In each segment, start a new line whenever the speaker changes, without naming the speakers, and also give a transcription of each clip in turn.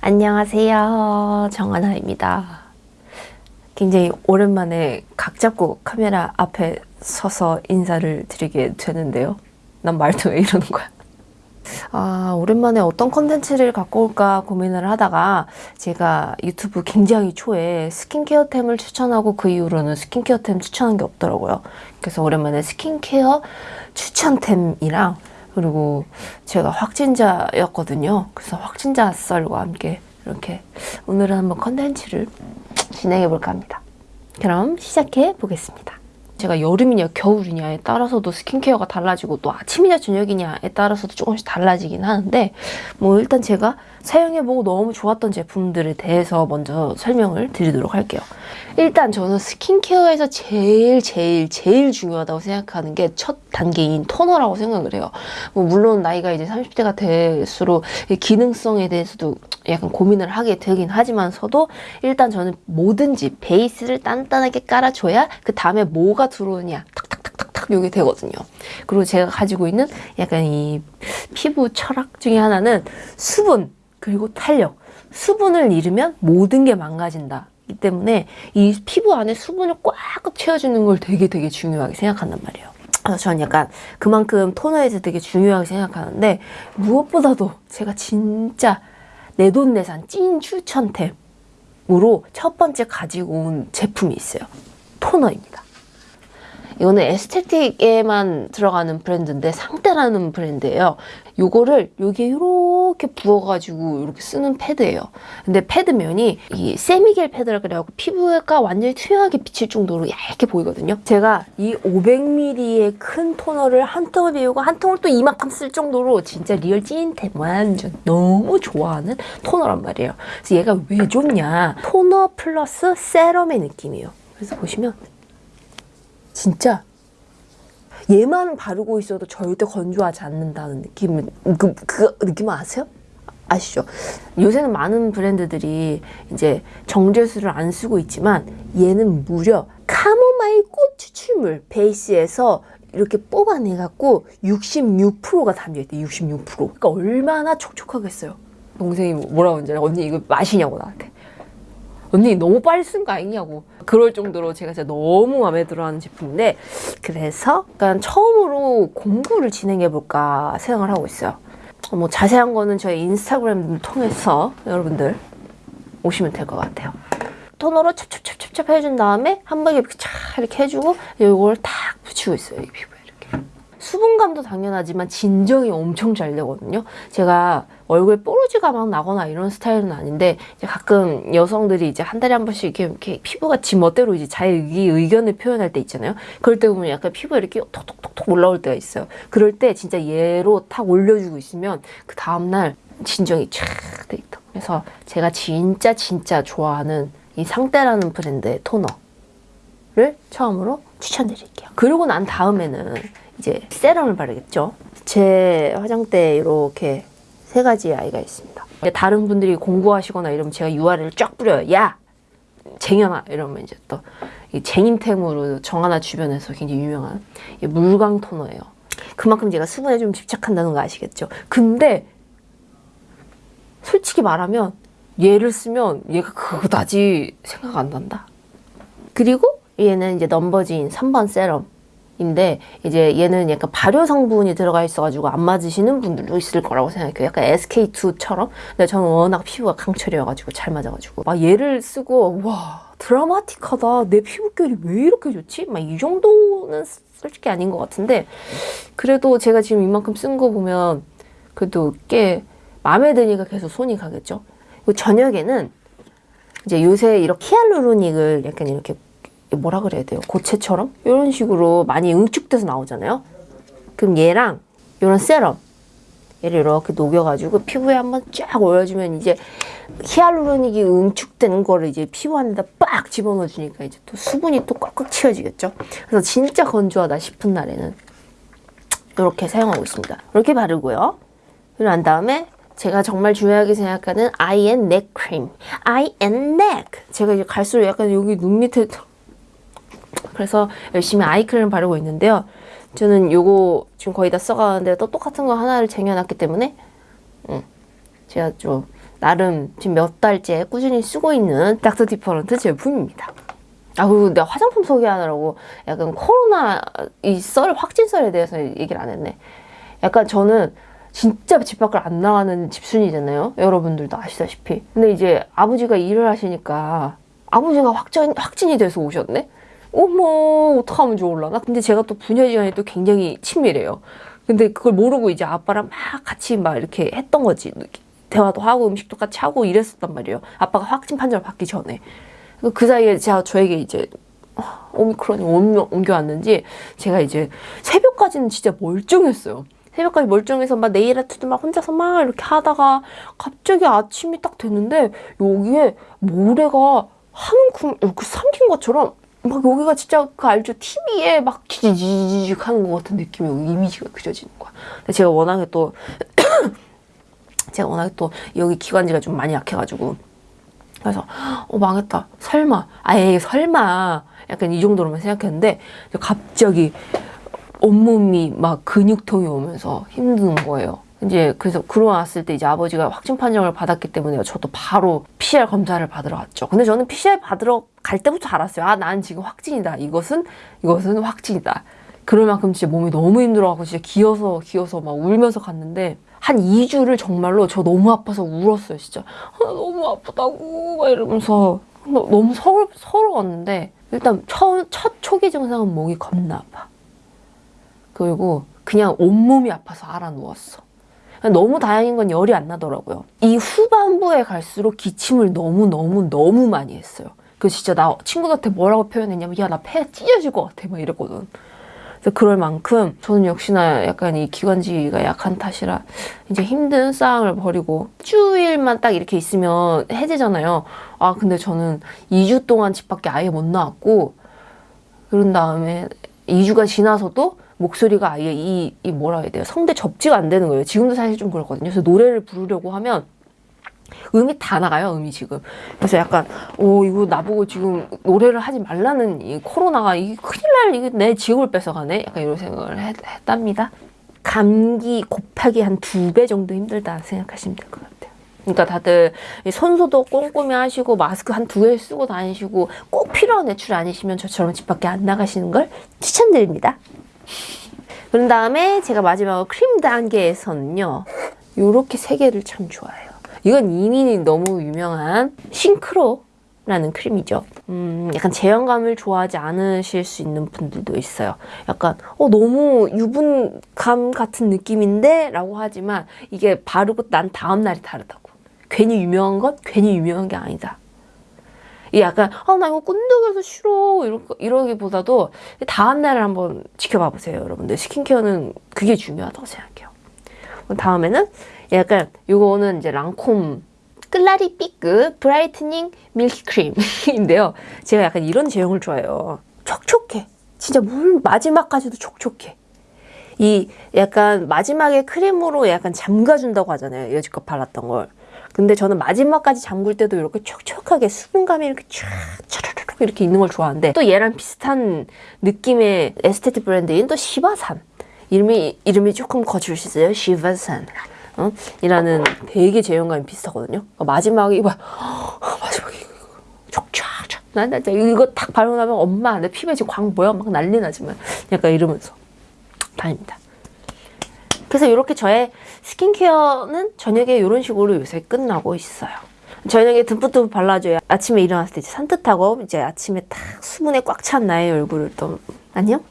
안녕하세요. 정하나입니다. 굉장히 오랜만에 각 잡고 카메라 앞에 서서 인사를 드리게 되는데요. 난 말도 왜 이러는 거야? 아, 오랜만에 어떤 컨텐츠를 갖고 올까 고민을 하다가 제가 유튜브 굉장히 초에 스킨케어템을 추천하고 그 이후로는 스킨케어템 추천한 게 없더라고요. 그래서 오랜만에 스킨케어 추천템이랑 그리고 제가 확진자였거든요. 그래서 확진자 썰과 함께 이렇게 오늘은 한번 컨텐츠를 진행해 볼까 합니다. 그럼 시작해 보겠습니다. 제가 여름이냐 겨울이냐에 따라서도 스킨케어가 달라지고 또 아침이냐 저녁이냐에 따라서도 조금씩 달라지긴 하는데 뭐 일단 제가 사용해보고 너무 좋았던 제품들에 대해서 먼저 설명을 드리도록 할게요. 일단 저는 스킨케어에서 제일 제일 제일 중요하다고 생각하는 게 첫 단계인 토너라고 생각을 해요. 뭐 물론 나이가 이제 30대가 될수록 기능성에 대해서도 약간 고민을 하게 되긴 하지만서도 일단 저는 뭐든지 베이스를 단단하게 깔아줘야 그 다음에 뭐가 들어오냐 탁탁탁탁탁 요게 되거든요. 그리고 제가 가지고 있는 약간 이 피부 철학 중에 하나는 수분 그리고 탄력. 수분을 잃으면 모든 게 망가진다. 이 때문에 이 피부 안에 수분을 꽉꽉 채워주는 걸 되게 되게 중요하게 생각한단 말이에요. 그래서 저는 약간 그만큼 토너에서 되게 중요하게 생각하는데 무엇보다도 제가 진짜 내돈내산 찐 추천템으로 첫 번째 가지고 온 제품이 있어요. 토너입니다. 이거는 에스테틱에만 들어가는 브랜드인데 상대라는 브랜드예요. 요거를 여기에 이렇게 부어가지고 이렇게 쓰는 패드예요. 근데 패드면이 이 semi gel 패드라 그래갖고 피부가 완전히 투명하게 비칠 정도로 얇게 보이거든요. 제가 이 500ml의 큰 토너를 한 통을 비우고 한 통을 또 이만큼 쓸 정도로 진짜 real 찐템 완전 너무 좋아하는 토너란 말이에요. 그래서 얘가 왜 좋냐? 토너 플러스 세럼의 느낌이에요. 그래서 보시면 진짜 얘만 바르고 있어도 절대 건조하지 않는다는 느낌을 그, 그 느낌 아세요? 아시죠? 요새는 많은 브랜드들이 이제 정제수를 안 쓰고 있지만 얘는 무려 카모마일 꽃 추출물 베이스에서 이렇게 뽑아내갖고 66%가 담겨있대 66% 그러니까 얼마나 촉촉하겠어요. 동생이 뭐라고 하는지 언니 이거 마시냐고 나한테. 언니 너무 빨리 쓴 거 아니냐고 그럴 정도로 제가 진짜 너무 마음에 들어하는 제품인데 그래서 약간 처음으로 공부를 진행해볼까 생각을 하고 있어요. 뭐 자세한 거는 저희 인스타그램 통해서 여러분들 오시면 될 것 같아요. 토너로 찹찹찹찹찹 해준 다음에 한 번에 이렇게 쫙 이렇게 해주고 이걸 탁 붙이고 있어요 이 피부에 이렇게 수분감도 당연하지만 진정이 엄청 잘 되거든요 제가 얼굴에 뽀로지가 막 나거나 이런 스타일은 아닌데 가끔 여성들이 이제 한 달에 한 번씩 이렇게, 이렇게 피부가 지 멋대로 이제 자기 의견을 표현할 때 있잖아요. 그럴 때 보면 약간 피부가 이렇게 톡톡톡톡 올라올 때가 있어요. 그럴 때 진짜 얘로 탁 올려주고 있으면 그 다음날 진정이 쫙 돼 있다. 그래서 제가 진짜 진짜 좋아하는 이 상대라는 브랜드의 토너를 처음으로 추천드릴게요. 그러고 난 다음에는 이제 세럼을 바르겠죠. 제 화장대에 이렇게 세 가지의 아이가 있습니다. 다른 분들이 공부하시거나 이러면 제가 URL을 쫙 뿌려요. 야! 쟁여놔! 이러면 이제 또 쟁임템으로 정하나 주변에서 굉장히 유명한 물광 토너예요. 그만큼 제가 수분에 좀 집착한다는 거 아시겠죠? 근데 솔직히 말하면 얘를 쓰면 얘가 그거다지 생각 안 난다. 그리고 얘는 이제 넘버진 3번 세럼 인데 이제 얘는 약간 발효 성분이 들어가 있어가지고 안 맞으시는 분들도 있을 거라고 생각해요. 약간 SK2처럼. 근데 저는 워낙 피부가 강철이어가지고 잘 맞아가지고 막 얘를 쓰고 와 드라마틱하다. 내 피부결이 왜 이렇게 좋지? 막 이 정도는 솔직히 아닌 것 같은데 그래도 제가 지금 이만큼 쓴 거 보면 그래도 꽤 마음에 드니까 계속 손이 가겠죠. 저녁에는 이제 요새 이렇게 히알루로닉을 약간 이렇게 뭐라 그래야 돼요? 고체처럼? 이런 식으로 많이 응축돼서 나오잖아요. 그럼 얘랑 이런 세럼 얘를 이렇게 녹여가지고 피부에 한번 쫙 올려주면 이제 히알루로닉이 응축되는 거를 이제 피부 안에다 빡 집어넣어 주니까 이제 또 수분이 또 꽉꽉 채워지겠죠. 그래서 진짜 건조하다 싶은 날에는 이렇게 사용하고 있습니다. 이렇게 바르고요. 그리고 난 다음에 제가 정말 중요하게 생각하는 eye and neck 크림. Eye and neck. 제가 이제 갈수록 약간 여기 눈 밑에 그래서 열심히 아이크림 바르고 있는데요. 저는 요거 지금 거의 다 써가는데 또 똑같은 거 하나를 쟁여놨기 때문에 음, 제가 좀 나름 지금 몇 달째 꾸준히 쓰고 있는 닥터 디퍼런트 제품입니다. 아 그리고 내가 화장품 소개하느라고 약간 코로나 이 썰 확진설에 대해서 얘기를 안 했네. 약간 저는 진짜 집 밖을 안 나가는 집순이잖아요. 여러분들도 아시다시피. 근데 이제 아버지가 일을 하시니까 아버지가 확진 확진이 돼서 오셨네. 어머 어떡하면 좋을라나? 근데 제가 또 부녀지간이 또 굉장히 친밀해요. 근데 그걸 모르고 이제 아빠랑 막 같이 막 이렇게 했던 거지. 대화도 하고 음식도 같이 하고 이랬었단 말이에요. 아빠가 확진 판정을 받기 전에. 그 사이에 제가 저에게 이제 오미크론이 옮겨, 옮겨왔는지 제가 이제 새벽까지는 진짜 멀쩡했어요. 새벽까지 멀쩡해서 막 네일 아트도 막 혼자서 막 이렇게 하다가 갑자기 아침이 딱 됐는데 여기에 모래가 한 움큼 이렇게 삼킨 것처럼 막 여기가 진짜 그 알죠? TV에 막 지지지직 하는 것 같은 느낌의 이미지가 그려지는 거야. 근데 제가 워낙에 또 제가 워낙에 또 여기 기관지가 좀 많이 약해가지고 그래서 어 망했다 설마 아예 설마 약간 이 정도로만 생각했는데 갑자기 온몸이 막 근육통이 오면서 힘든 거예요. 이제 그래서 그러고 왔을 때 이제 아버지가 확진 판정을 받았기 때문에 저도 바로 PCR 검사를 받으러 갔죠. 근데 저는 PCR 받으러 갈 때부터 알았어요. 아, 난 지금 확진이다. 이것은 이것은 확진이다. 그럴 만큼 진짜 몸이 너무 힘들어갖고 진짜 기어서 기어서 막 울면서 갔는데 한 2주를 정말로 저 너무 아파서 울었어요. 진짜 아, 너무 아프다고 막 이러면서 너무 서러, 서러웠는데 일단 첫, 첫 초기 증상은 목이 겁나 아파. 그리고 그냥 온몸이 아파서 알아 누웠어. 너무 다행인 건 열이 안 나더라고요. 이 후반부에 갈수록 기침을 너무너무 너무 많이 했어요. 그 진짜 나 친구들한테 뭐라고 표현했냐면 야 나 폐 찢어질 것 같아 막 이랬거든. 그래서 그럴 만큼 저는 역시나 약간 이 기관지가 약한 탓이라 이제 힘든 싸움을 벌이고 주일만 딱 이렇게 있으면 해제잖아요. 아 근데 저는 2주 동안 집 밖에 아예 못 나왔고 그런 다음에 2주가 지나서도 목소리가 아예 이, 이 뭐라 해야 돼요? 성대 접지가 안 되는 거예요. 지금도 사실 좀 그렇거든요. 그래서 노래를 부르려고 하면 음이 다 나가요, 음이 지금. 그래서 약간, 오, 이거 나보고 지금 노래를 하지 말라는 이 코로나가, 이게 큰일 날, 이게 내 지옥을 뺏어가네? 약간 이런 생각을 했, 했답니다. 감기 곱하기 한 두 배 정도 힘들다 생각하시면 될 것 같아요. 그러니까 다들 손소독 꼼꼼히 하시고 마스크 한 두 개 쓰고 다니시고 꼭 필요한 외출 아니시면 저처럼 집 밖에 안 나가시는 걸 추천드립니다. 그런 다음에 제가 마지막으로 크림 단계에서는요. 요렇게 세 개를 참 좋아해요. 이건 이미 너무 유명한 싱크로 라는 크림이죠. 음, 약간 제형감을 좋아하지 않으실 수 있는 분들도 있어요. 약간 어 너무 유분감 같은 느낌인데? 라고 하지만 이게 바르고 난 다음날이 다르다고. 괜히 유명한 것? 괜히 유명한 게 아니다. 이 약간 아 나 이거 끈적여서 싫어. 이러, 이러기보다도 다음 날을 한번 지켜봐 보세요 여러분들. 스킨케어는 그게 중요하다고 생각해요. 다음에는 약간 이거는 이제 랑콤 Clarifique brightening 밀크 크림인데요. 제가 약간 이런 제형을 좋아해요. 촉촉해. 진짜 물 마지막까지도 촉촉해. 이 약간 마지막에 크림으로 약간 잠가준다고 하잖아요. 여지껏 발랐던 걸 근데 저는 마지막까지 잠글 때도 이렇게 촉촉하게 수분감이 이렇게 촤르르 이렇게 있는 걸 좋아하는데 또 얘랑 비슷한 느낌의 에스테틱 브랜드인 또 시바산. 이름이 이름이 조금 거칠시죠 시바산. 어? 이라는 되게 제형감이 비슷하거든요. 그러니까 마지막에 막 마지막에 촉촉촉 난 진짜 이거 딱 바르고 나면 엄마 내 피부에 지금 광 뭐야? 막 난리 나지만 약간 이러면서. 다닙니다. 그래서 이렇게 저의 스킨케어는 저녁에 이런 식으로 요새 끝나고 있어요. 저녁에 듬뿍듬뿍 발라줘야 아침에 일어났을 때 산뜻하고 이제 아침에 딱 수분에 꽉 찬 나의 얼굴을 또 안녕?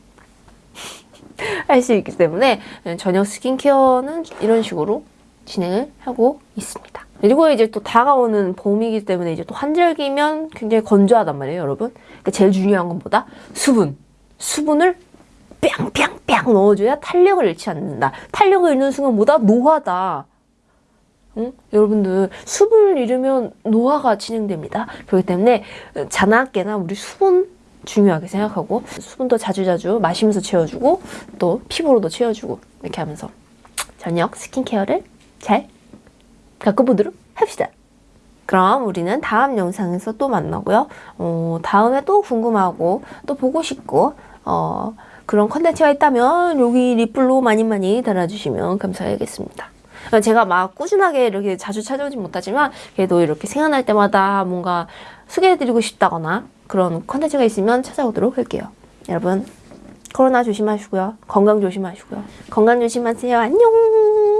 할 수 있기 때문에 저녁 스킨케어는 이런 식으로 진행을 하고 있습니다. 그리고 이제 또 다가오는 봄이기 때문에 이제 또 환절기면 굉장히 건조하단 말이에요, 여러분. 그러니까 제일 중요한 건 뭐다? 수분. 수분을 뺑뺑뺑 넣어줘야 탄력을 잃지 않는다. 탄력을 잃는 순간 뭐다? 노화다. 응? 여러분들 수분을 잃으면 노화가 진행됩니다. 그렇기 때문에 자나깨나 우리 수분 중요하게 생각하고 수분도 자주자주 마시면서 채워주고 또 피부로도 채워주고 이렇게 하면서 저녁 스킨케어를 잘 가꿔보도록 합시다. 그럼 우리는 다음 영상에서 또 만나고요. 어, 다음에 또 궁금하고 또 보고 싶고 어, 그런 컨텐츠가 있다면 여기 리플로 많이 많이 달아주시면 감사하겠습니다. 제가 막 꾸준하게 이렇게 자주 찾아오진 못하지만 그래도 이렇게 생각날 때마다 뭔가 소개해드리고 싶다거나 그런 컨텐츠가 있으면 찾아오도록 할게요. 여러분 코로나 조심하시고요. 건강 조심하시고요. 건강 조심하세요. 안녕.